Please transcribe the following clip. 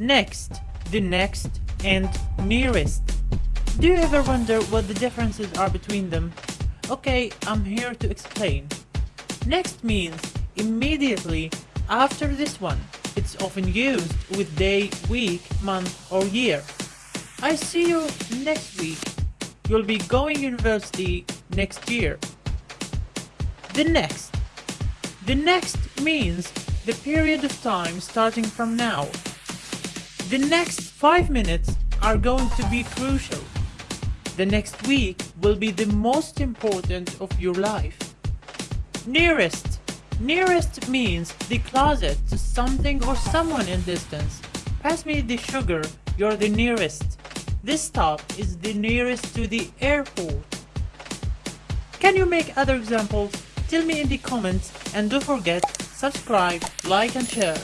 next, the next, and nearest. Do you ever wonder what the differences are between them? Okay, I'm here to explain. Next means immediately after this one. It's often used with day, week, month or year. I see you next week. You'll be going university next year. The next. The next means the period of time starting from now. The next 5 minutes are going to be crucial. The next week will be the most important of your life. Nearest. Nearest means the closet to something or someone in distance. Pass me the sugar, you're the nearest. This stop is the nearest to the airport. Can you make other examples? Tell me in the comments and don't forget, subscribe, like and share.